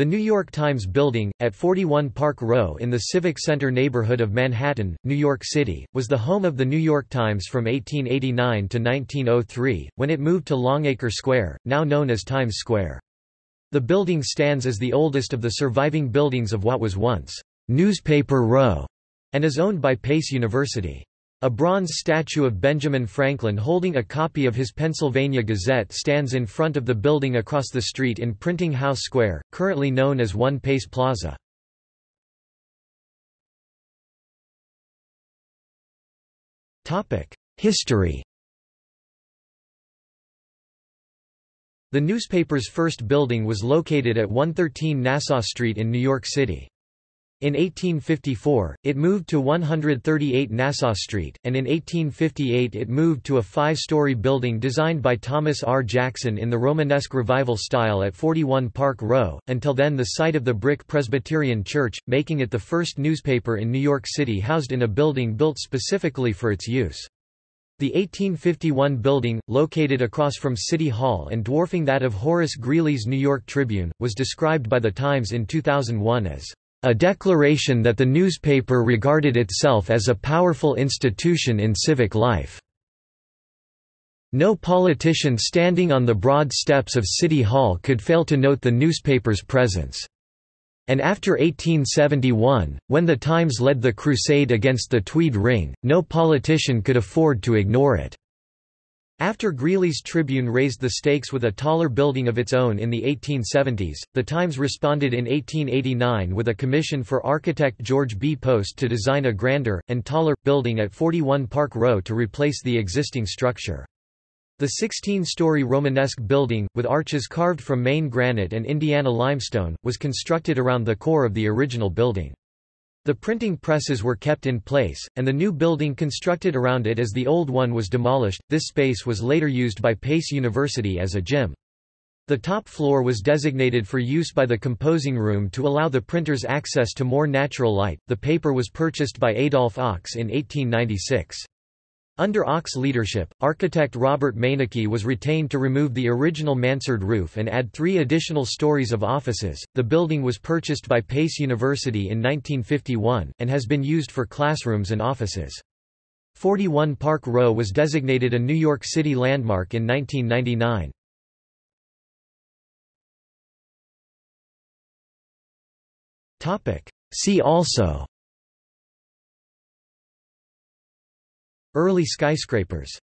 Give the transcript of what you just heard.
The New York Times Building, at 41 Park Row in the Civic Center neighborhood of Manhattan, New York City, was the home of the New York Times from 1889 to 1903, when it moved to Longacre Square, now known as Times Square. The building stands as the oldest of the surviving buildings of what was once Newspaper Row, and is owned by Pace University. A bronze statue of Benjamin Franklin holding a copy of his Pennsylvania Gazette stands in front of the building across the street in Printing House Square, currently known as One Pace Plaza. History The newspaper's first building was located at 113 Nassau Street in New York City. In 1854, it moved to 138 Nassau Street, and in 1858 it moved to a five-story building designed by Thomas R. Jackson in the Romanesque Revival style at 41 Park Row, until then the site of the Brick Presbyterian Church, making it the first newspaper in New York City housed in a building built specifically for its use. The 1851 building, located across from City Hall and dwarfing that of Horace Greeley's New York Tribune, was described by The Times in 2001 as a declaration that the newspaper regarded itself as a powerful institution in civic life. No politician standing on the broad steps of City Hall could fail to note the newspaper's presence. And after 1871, when the Times led the crusade against the Tweed Ring, no politician could afford to ignore it. After Greeley's Tribune raised the stakes with a taller building of its own in the 1870s, the Times responded in 1889 with a commission for architect George B. Post to design a grander, and taller, building at 41 Park Row to replace the existing structure. The 16-story Romanesque building, with arches carved from Maine granite and Indiana limestone, was constructed around the core of the original building. The printing presses were kept in place, and the new building constructed around it as the old one was demolished. This space was later used by Pace University as a gym. The top floor was designated for use by the composing room to allow the printers access to more natural light. The paper was purchased by Adolf Ochs in 1896. Under Ochs' leadership, architect Robert Maynicke was retained to remove the original mansard roof and add three additional stories of offices. The building was purchased by Pace University in 1951, and has been used for classrooms and offices. 41 Park Row was designated a New York City landmark in 1999. See also Early skyscrapers